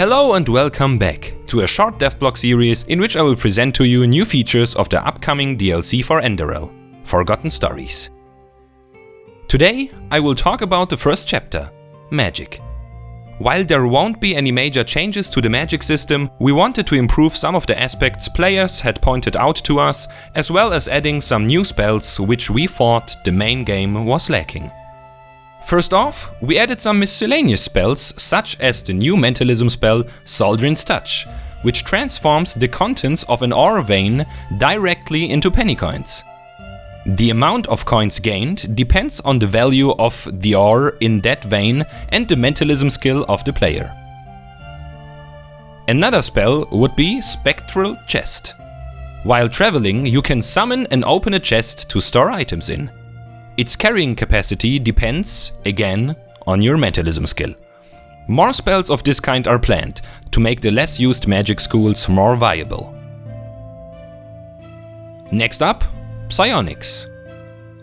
Hello and welcome back to a short devblog series in which I will present to you new features of the upcoming DLC for Enderal, Forgotten Stories. Today I will talk about the first chapter, Magic. While there won't be any major changes to the magic system, we wanted to improve some of the aspects players had pointed out to us, as well as adding some new spells which we thought the main game was lacking. First off, we added some miscellaneous spells, such as the new mentalism spell Zaldrin's Touch, which transforms the contents of an ore vein directly into penny coins. The amount of coins gained depends on the value of the ore in that vein and the mentalism skill of the player. Another spell would be Spectral Chest. While traveling, you can summon and open a chest to store items in. Its carrying capacity depends, again, on your mentalism skill. More spells of this kind are planned, to make the less used magic schools more viable. Next up, Psionics.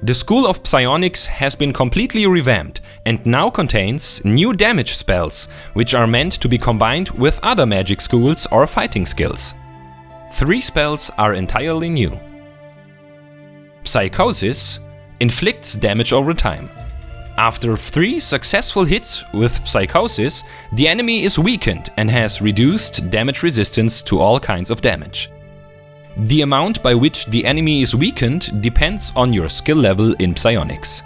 The School of Psionics has been completely revamped and now contains new damage spells, which are meant to be combined with other magic schools or fighting skills. Three spells are entirely new. Psychosis inflicts damage over time. After 3 successful hits with Psychosis, the enemy is weakened and has reduced damage resistance to all kinds of damage. The amount by which the enemy is weakened depends on your skill level in Psionics.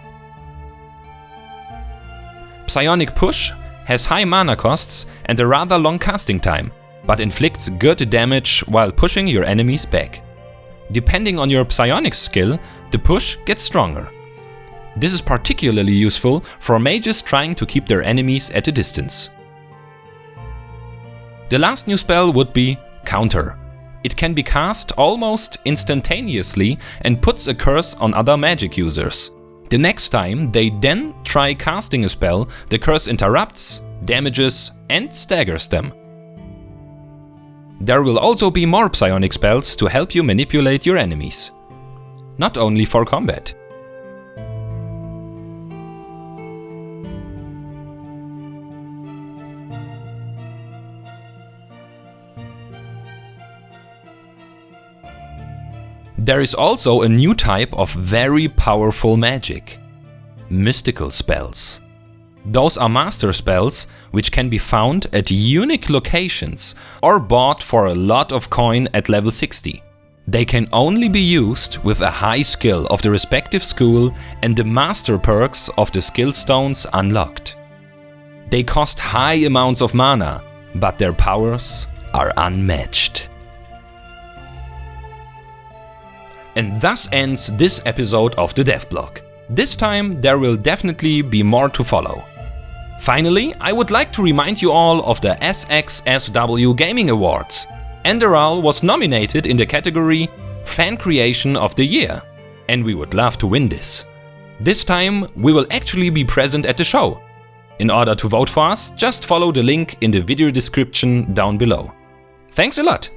Psionic Push has high mana costs and a rather long casting time, but inflicts good damage while pushing your enemies back. Depending on your psionics skill, the push gets stronger. This is particularly useful for mages trying to keep their enemies at a distance. The last new spell would be Counter. It can be cast almost instantaneously and puts a curse on other magic users. The next time they then try casting a spell, the curse interrupts, damages and staggers them. There will also be more psionic spells to help you manipulate your enemies. Not only for combat. There is also a new type of very powerful magic. Mystical spells. Those are master spells which can be found at unique locations or bought for a lot of coin at level 60. They can only be used with a high skill of the respective school and the master perks of the skill stones unlocked. They cost high amounts of mana, but their powers are unmatched. And thus ends this episode of the devblog. This time there will definitely be more to follow. Finally, I would like to remind you all of the SXSW Gaming Awards. Enderal was nominated in the category Fan Creation of the Year, and we would love to win this. This time we will actually be present at the show. In order to vote for us, just follow the link in the video description down below. Thanks a lot!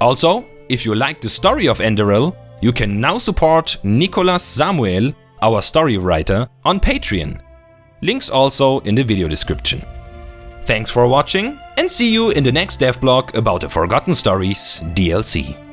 Also, if you like the story of Enderal, you can now support Nicolas Samuel, our story writer, on Patreon. Links also in the video description. Thanks for watching and see you in the next devblog about the Forgotten Stories DLC.